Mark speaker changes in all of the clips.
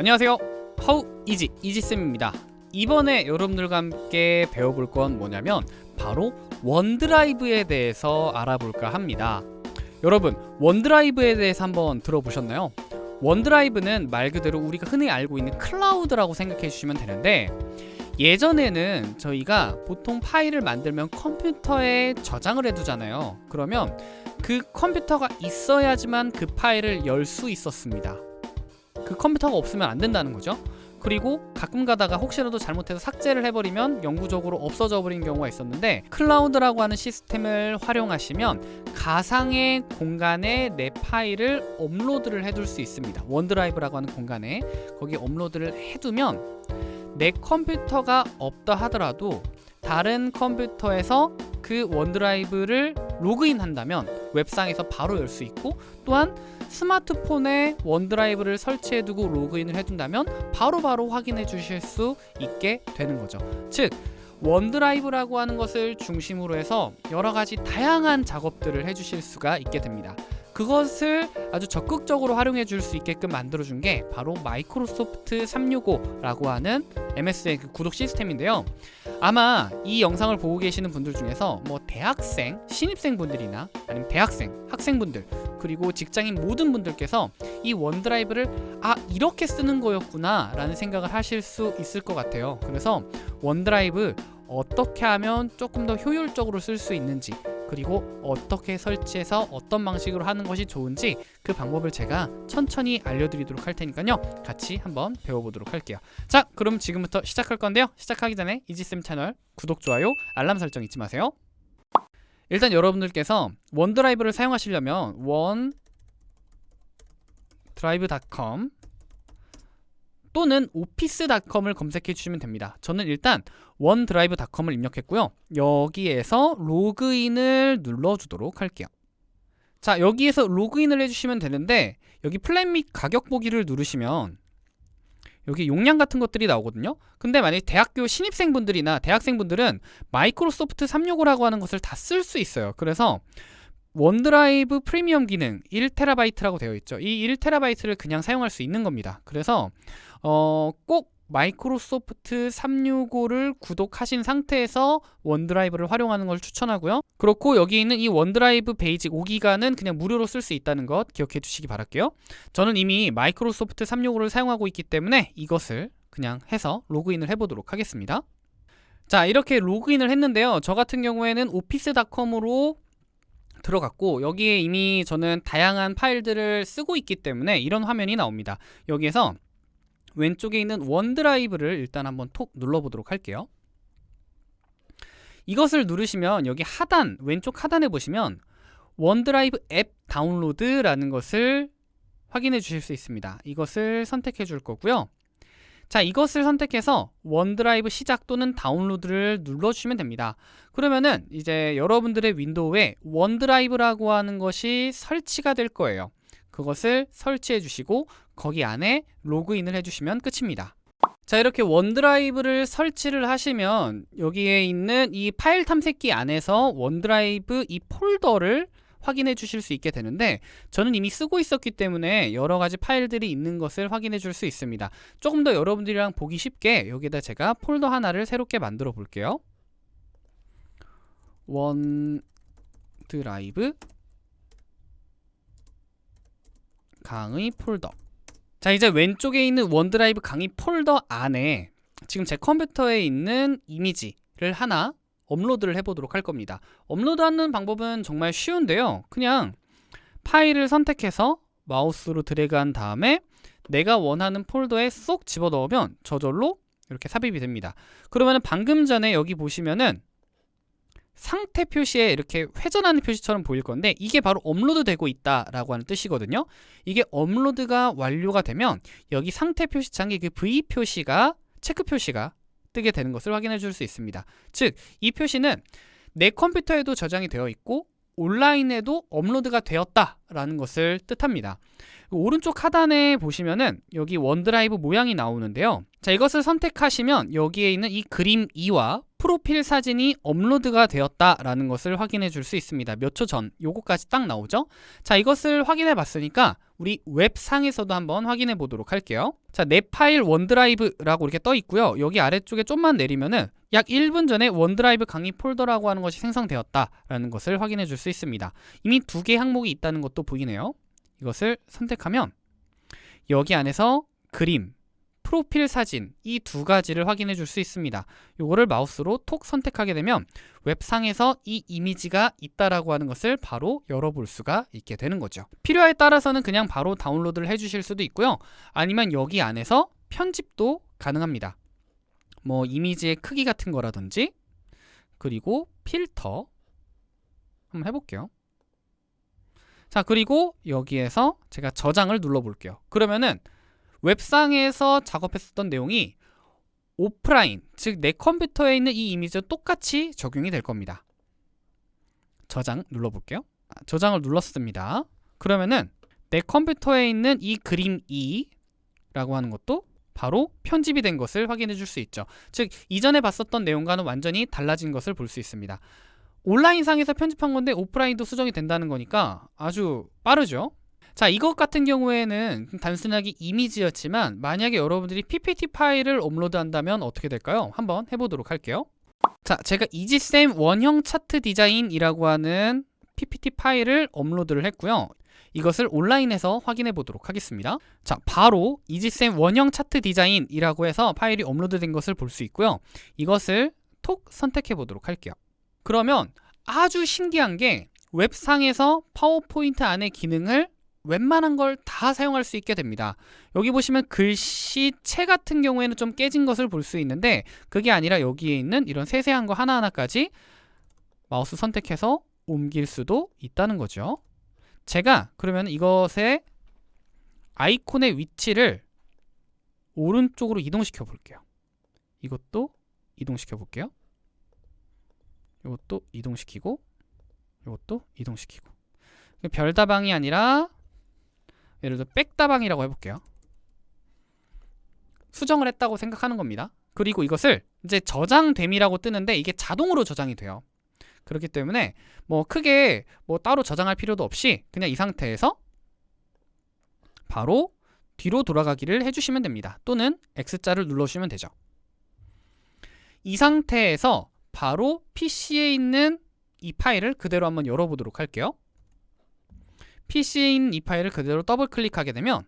Speaker 1: 안녕하세요. How Easy 이지쌤입니다. 이번에 여러분들과 함께 배워볼 건 뭐냐면 바로 OneDrive에 대해서 알아볼까 합니다. 여러분 OneDrive에 대해서 한번 들어보셨나요? OneDrive는 말 그대로 우리가 흔히 알고 있는 클라우드라고 생각해 주시면 되는데 예전에는 저희가 보통 파일을 만들면 컴퓨터에 저장을 해두잖아요. 그러면 그 컴퓨터가 있어야지만 그 파일을 열 수 있었습니다 그 컴퓨터가 없으면 안 된다는 거죠. 그리고 가끔 가다가 혹시라도 잘못해서 삭제를 해버리면 영구적으로 없어져 버린 경우가 있었는데 클라우드라고 하는 시스템을 활용하시면 가상의 공간에 내 파일을 업로드를 해둘 수 있습니다. OneDrive라고 하는 공간에 거기 업로드를 해두면 내 컴퓨터가 없다 하더라도 다른 컴퓨터에서 그 OneDrive를 로그인 한다면 웹상에서 바로 열 수 있고 또한 스마트폰에 OneDrive를 설치해두고 로그인을 해둔다면 바로바로 바로 확인해 주실 수 있게 되는 거죠. 즉 OneDrive라고 하는 것을 중심으로 해서 여러 가지 다양한 작업들을 해주실 수가 있게 됩니다. 그것을 아주 적극적으로 활용해 줄 수 있게끔 만들어 준 게 바로 마이크로소프트 365라고 하는 MS의 그 구독 시스템인데요. 아마 이 영상을 보고 계시는 분들 중에서 뭐 대학생, 신입생 분들이나 아니면 대학생, 학생분들 그리고 직장인 모든 분들께서 이 OneDrive를 아 이렇게 쓰는 거였구나 라는 생각을 하실 수 있을 것 같아요. 그래서 OneDrive 어떻게 하면 조금 더 효율적으로 쓸 수 있는지 그리고 어떻게 설치해서 어떤 방식으로 하는 것이 좋은지 그 방법을 제가 천천히 알려드리도록 할 테니까요. 같이 한번 배워보도록 할게요. 자 그럼 지금부터 시작할 건데요. 시작하기 전에 이지쌤 채널 구독, 좋아요, 알람 설정 잊지 마세요. 일단 여러분들께서 OneDrive를 사용하시려면 OneDrive.com 또는 Office.com을 검색해 주시면 됩니다. 저는 일단 OneDrive.com을 입력했고요. 여기에서 로그인을 눌러주도록 할게요. 자 여기에서 로그인을 해주시면 되는데 여기 플랜 및 가격 보기를 누르시면 여기 용량 같은 것들이 나오거든요. 근데 만약에 대학교 신입생분들이나 대학생분들은 마이크로소프트 365라고 하는 것을 다 쓸 수 있어요. 그래서 OneDrive 프리미엄 기능 1TB라고 되어 있죠. 이 1TB를 그냥 사용할 수 있는 겁니다. 그래서 어, 꼭 마이크로소프트 365를 구독하신 상태에서 OneDrive를 활용하는 걸 추천하고요. 그렇고 여기 있는 이 OneDrive Basic 5기가는 그냥 무료로 쓸 수 있다는 것 기억해 주시기 바랄게요. 저는 이미 마이크로소프트 365를 사용하고 있기 때문에 이것을 그냥 해서 로그인을 해보도록 하겠습니다. 자 이렇게 로그인을 했는데요. 저 같은 경우에는 Office.com으로 들어갔고 여기에 이미 저는 다양한 파일들을 쓰고 있기 때문에 이런 화면이 나옵니다. 여기에서 왼쪽에 있는 OneDrive를 일단 한번 톡 눌러보도록 할게요. 이것을 누르시면 여기 하단 왼쪽 하단에 보시면 OneDrive 앱 다운로드라는 것을 확인해 주실 수 있습니다. 이것을 선택해 줄 거고요 자 이것을 선택해서 OneDrive 시작 또는 다운로드를 눌러주시면 됩니다. 그러면은 이제 여러분들의 윈도우에 OneDrive라고 하는 것이 설치가 될 거예요. 그것을 설치해 주시고 거기 안에 로그인을 해주시면 끝입니다. 자 이렇게 OneDrive를 설치를 하시면 여기에 있는 이 파일 탐색기 안에서 OneDrive 이 폴더를 확인해 주실 수 있게 되는데 저는 이미 쓰고 있었기 때문에 여러 가지 파일들이 있는 것을 확인해 줄 수 있습니다. 조금 더 여러분들이랑 보기 쉽게 여기다 제가 폴더 하나를 새롭게 만들어 볼게요. OneDrive 강의 폴더. 자 이제 왼쪽에 있는 OneDrive 강의 폴더 안에 지금 제 컴퓨터에 있는 이미지를 하나 업로드를 해보도록 할 겁니다. 업로드하는 방법은 정말 쉬운데요. 그냥 파일을 선택해서 마우스로 드래그한 다음에 내가 원하는 폴더에 쏙 집어넣으면 저절로 이렇게 삽입이 됩니다. 그러면 방금 전에 여기 보시면은 상태 표시에 이렇게 회전하는 표시처럼 보일 건데 이게 바로 업로드 되고 있다라고 하는 뜻이거든요. 이게 업로드가 완료가 되면 여기 상태 표시창에 그 V 표시가 체크 표시가 뜨게 되는 것을 확인해 줄 수 있습니다. 즉 이 표시는 내 컴퓨터에도 저장이 되어 있고 온라인에도 업로드가 되었다라는 것을 뜻합니다. 오른쪽 하단에 보시면은 여기 OneDrive 모양이 나오는데요. 자 이것을 선택하시면 여기에 있는 이 그림 2와 프로필 사진이 업로드가 되었다라는 것을 확인해 줄 수 있습니다. 몇 초 전 요거까지 딱 나오죠. 자 이것을 확인해 봤으니까 우리 웹상에서도 한번 확인해 보도록 할게요. 자 내 파일 OneDrive라고 이렇게 떠 있고요. 여기 아래쪽에 좀만 내리면은 약 1분 전에 OneDrive 강의 폴더라고 하는 것이 생성되었다라는 것을 확인해 줄 수 있습니다. 이미 두 개의 항목이 있다는 것도 보이네요. 이것을 선택하면 여기 안에서 그림, 프로필 사진 이 두 가지를 확인해 줄 수 있습니다. 요거를 마우스로 톡 선택하게 되면 웹상에서 이 이미지가 있다라고 하는 것을 바로 열어볼 수가 있게 되는 거죠. 필요에 따라서는 그냥 바로 다운로드를 해 주실 수도 있고요. 아니면 여기 안에서 편집도 가능합니다. 뭐 이미지의 크기 같은 거라든지 그리고 필터 한번 해볼게요. 자 그리고 여기에서 제가 저장을 눌러볼게요. 그러면은 웹상에서 작업했었던 내용이 오프라인, 즉 내 컴퓨터에 있는 이 이미지와 똑같이 적용이 될 겁니다. 저장 눌러볼게요. 아, 저장을 눌렀습니다. 그러면은 내 컴퓨터에 있는 이 그림 2라고 하는 것도 바로 편집이 된 것을 확인해 줄 수 있죠. 즉 이전에 봤었던 내용과는 완전히 달라진 것을 볼 수 있습니다. 온라인상에서 편집한 건데 오프라인도 수정이 된다는 거니까 아주 빠르죠. 자 이것 같은 경우에는 단순하게 이미지였지만 만약에 여러분들이 PPT 파일을 업로드한다면 어떻게 될까요? 한번 해보도록 할게요. 자 제가 이지쌤 원형 차트 디자인이라고 하는 PPT 파일을 업로드를 했고요. 이것을 온라인에서 확인해 보도록 하겠습니다. 자 바로 이지쌤 원형 차트 디자인이라고 해서 파일이 업로드된 것을 볼 수 있고요. 이것을 톡 선택해 보도록 할게요. 그러면 아주 신기한 게 웹상에서 파워포인트 안의 기능을 웬만한 걸 다 사용할 수 있게 됩니다. 여기 보시면 글씨체 같은 경우에는 좀 깨진 것을 볼 수 있는데 그게 아니라 여기에 있는 이런 세세한 거 하나하나까지 마우스 선택해서 옮길 수도 있다는 거죠. 제가 그러면 이것의 아이콘의 위치를 오른쪽으로 이동시켜 볼게요. 이것도 이동시켜 볼게요. 이것도 이동시키고 이것도 이동시키고 별다방이 아니라 예를 들어 백다방이라고 해볼게요. 수정을 했다고 생각하는 겁니다. 그리고 이것을 이제 저장됨이라고 뜨는데 이게 자동으로 저장이 돼요. 그렇기 때문에 뭐 크게 뭐 따로 저장할 필요도 없이 그냥 이 상태에서 바로 뒤로 돌아가기를 해주시면 됩니다. 또는 X자를 눌러주시면 되죠. 이 상태에서 바로 PC에 있는 이 파일을 그대로 한번 열어보도록 할게요. 있는 이 파일을 그대로 더블 클릭하게 되면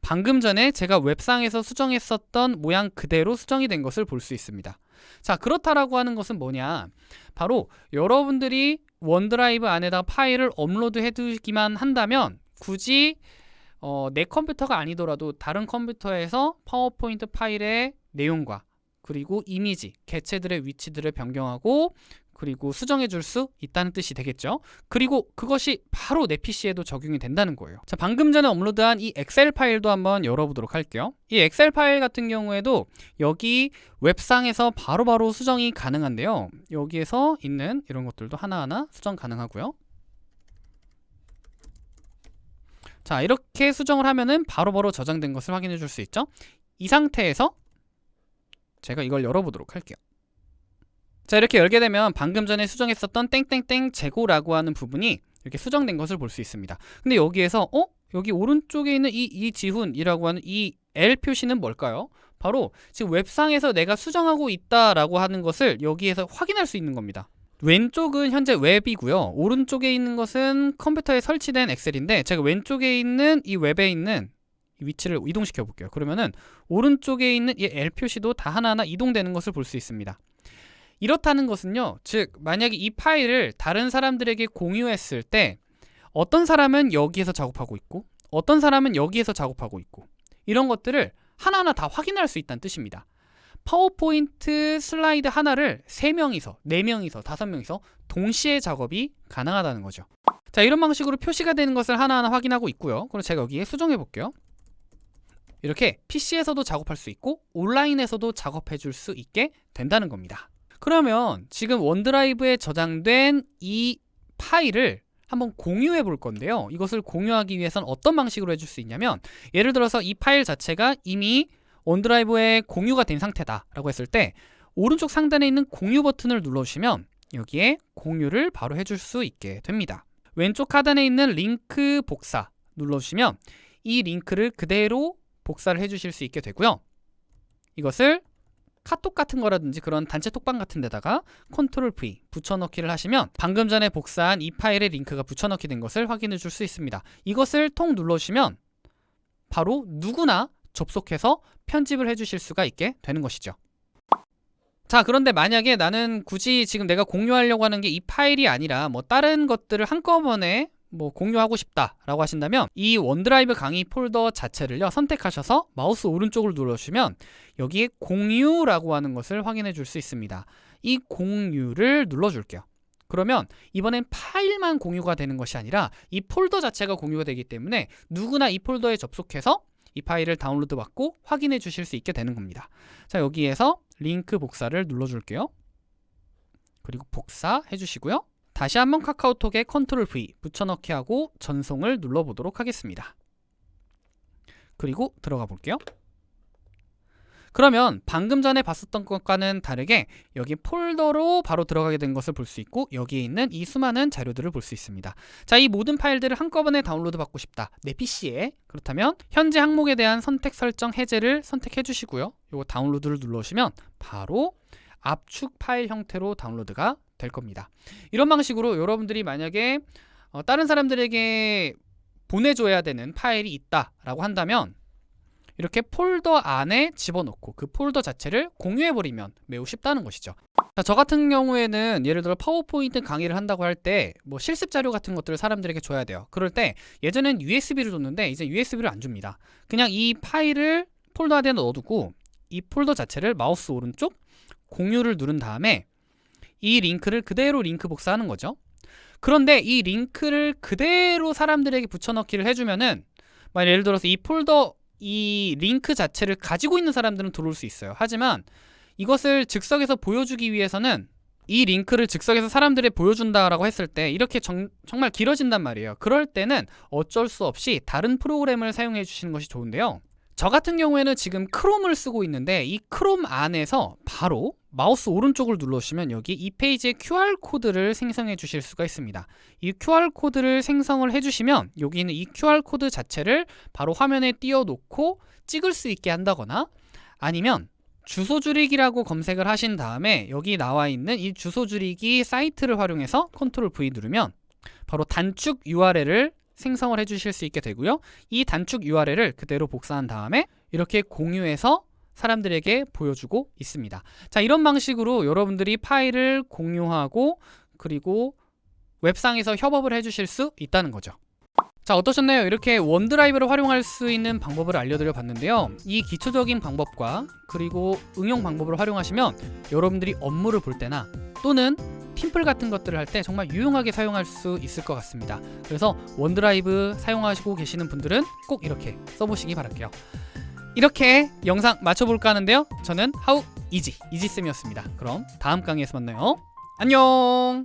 Speaker 1: 방금 전에 제가 웹상에서 수정했었던 모양 그대로 수정이 된 것을 볼 수 있습니다. 자 그렇다라고 하는 것은 뭐냐 바로 여러분들이 OneDrive 안에다 파일을 업로드 해두기만 한다면 굳이 어, 내 컴퓨터가 아니더라도 다른 컴퓨터에서 파워포인트 파일의 내용과 그리고 이미지, 개체들의 위치들을 변경하고 그리고 수정해 줄 수 있다는 뜻이 되겠죠. 그리고 그것이 바로 내 PC에도 적용이 된다는 거예요. 자 방금 전에 업로드한 이 Excel 파일도 한번 열어보도록 할게요. 이 Excel 파일 같은 경우에도 여기 웹상에서 바로바로 바로 수정이 가능한데요. 여기에서 있는 이런 것들도 하나하나 수정 가능하고요. 자 이렇게 수정을 하면은 바로바로 바로 저장된 것을 확인해 줄 수 있죠. 이 상태에서 제가 이걸 열어보도록 할게요 자 이렇게 열게 되면 방금 전에 수정했었던 땡땡땡 재고라고 하는 부분이 이렇게 수정된 것을 볼 수 있습니다 근데 여기에서 어? 여기 오른쪽에 있는 이 이지훈이라고 하는 이 L 표시는 뭘까요? 바로 지금 웹상에서 내가 수정하고 있다라고 하는 것을 여기에서 확인할 수 있는 겁니다 왼쪽은 현재 웹이고요 오른쪽에 있는 것은 컴퓨터에 설치된 엑셀인데 제가 왼쪽에 있는 이 웹에 있는 위치를 이동시켜 볼게요. 그러면은 오른쪽에 있는 이 L 표시도 다 하나하나 이동되는 것을 볼 수 있습니다. 이렇다는 것은요 즉 만약에 이 파일을 다른 사람들에게 공유했을 때 어떤 사람은 여기에서 작업하고 있고 어떤 사람은 여기에서 작업하고 있고 이런 것들을 하나하나 다 확인할 수 있다는 뜻입니다. 파워포인트 슬라이드 하나를 3명이서 4명이서 5명이서 동시에 작업이 가능하다는 거죠. 자 이런 방식으로 표시가 되는 것을 하나하나 확인하고 있고요. 그럼 제가 여기에 수정해 볼게요 이렇게 PC에서도 작업할 수 있고 온라인에서도 작업해 줄 수 있게 된다는 겁니다 그러면 지금 원드라이브에 저장된 이 파일을 한번 공유해 볼 건데요 이것을 공유하기 위해서는 어떤 방식으로 해줄 수 있냐면 예를 들어서 이 파일 자체가 이미 원드라이브에 공유가 된 상태다 라고 했을 때 오른쪽 상단에 있는 공유 버튼을 눌러주시면 여기에 공유를 바로 해줄 수 있게 됩니다. 왼쪽 하단에 있는 링크 복사 눌러주시면 이 링크를 그대로 복사를 해주실 수 있게 되고요. 이것을 카톡 같은 거라든지 그런 단체 톡방 같은 데다가 컨트롤 V 붙여넣기를 하시면 방금 전에 복사한 이 파일의 링크가 붙여넣기 된 것을 확인해 줄 수 있습니다. 이것을 톡 눌러주시면 바로 누구나 접속해서 편집을 해주실 수가 있게 되는 것이죠. 자 그런데 만약에 나는 굳이 지금 내가 공유하려고 하는 게 이 파일이 아니라 뭐 다른 것들을 한꺼번에 뭐 공유하고 싶다라고 하신다면 이 OneDrive 강의 폴더 자체를요 선택하셔서 마우스 오른쪽을 눌러주시면 여기에 공유라고 하는 것을 확인해 줄 수 있습니다. 이 공유를 눌러줄게요. 그러면 이번엔 파일만 공유가 되는 것이 아니라 이 폴더 자체가 공유가 되기 때문에 누구나 이 폴더에 접속해서 이 파일을 다운로드 받고 확인해 주실 수 있게 되는 겁니다. 자 여기에서 링크 복사를 눌러줄게요. 그리고 복사해 주시고요. 다시 한번 카카오톡에 컨트롤 V 붙여넣기 하고 전송을 눌러보도록 하겠습니다. 그리고 들어가 볼게요. 그러면 방금 전에 봤었던 것과는 다르게 여기 폴더로 바로 들어가게 된 것을 볼 수 있고 여기에 있는 이 수많은 자료들을 볼 수 있습니다. 자, 이 모든 파일들을 한꺼번에 다운로드 받고 싶다. 내 PC에. 그렇다면 현재 항목에 대한 선택 설정 해제를 선택해 주시고요. 이거 다운로드를 눌러주시면 바로 압축 파일 형태로 다운로드가 될 겁니다. 이런 방식으로 여러분들이 만약에 어, 다른 사람들에게 보내줘야 되는 파일이 있다라고 한다면 이렇게 폴더 안에 집어넣고 그 폴더 자체를 공유해버리면 매우 쉽다는 것이죠. 자, 저 같은 경우에는 예를 들어 파워포인트 강의를 한다고 할 때 뭐 실습 자료 같은 것들을 사람들에게 줘야 돼요. 그럴 때 예전엔 USB를 줬는데 이제 USB를 안 줍니다. 그냥 이 파일을 폴더 안에 넣어두고 이 폴더 자체를 마우스 오른쪽 공유를 누른 다음에 이 링크를 그대로 링크 복사하는 거죠. 그런데 이 링크를 그대로 사람들에게 붙여넣기를 해주면은 만약 예를 들어서 이 폴더 이 링크 자체를 가지고 있는 사람들은 들어올 수 있어요. 하지만 이것을 즉석에서 보여주기 위해서는 이 링크를 즉석에서 사람들에 보여준다라고 했을 때 이렇게 정, 정말 길어진단 말이에요. 그럴 때는 어쩔 수 없이 다른 프로그램을 사용해 주시는 것이 좋은데요. 저 같은 경우에는 지금 크롬을 쓰고 있는데 이 크롬 안에서 바로 마우스 오른쪽을 눌러주시면 여기 이 페이지에 QR코드를 생성해 주실 수가 있습니다. 이 QR코드를 생성을 해주시면 여기 있는 이 QR코드 자체를 바로 화면에 띄워놓고 찍을 수 있게 한다거나 아니면 주소 줄이기라고 검색을 하신 다음에 여기 나와 있는 이 주소 줄이기 사이트를 활용해서 컨트롤 V 누르면 바로 단축 URL을 생성을 해주실 수 있게 되고요. 이 단축 URL을 그대로 복사한 다음에 이렇게 공유해서 사람들에게 보여주고 있습니다. 자, 이런 방식으로 여러분들이 파일을 공유하고 그리고 웹상에서 협업을 해주실 수 있다는 거죠. 자 어떠셨나요? 이렇게 원드라이브를 활용할 수 있는 방법을 알려드려 봤는데요. 이 기초적인 방법과 그리고 응용 방법을 활용하시면 여러분들이 업무를 볼 때나 또는 팀플 같은 것들을 할 때 정말 유용하게 사용할 수 있을 것 같습니다. 그래서 원드라이브 사용하시고 계시는 분들은 꼭 이렇게 써보시기 바랄게요. 이렇게 영상 마쳐볼까 하는데요. 저는 하우 이지 이지쌤이었습니다. 그럼 다음 강의에서 만나요. 안녕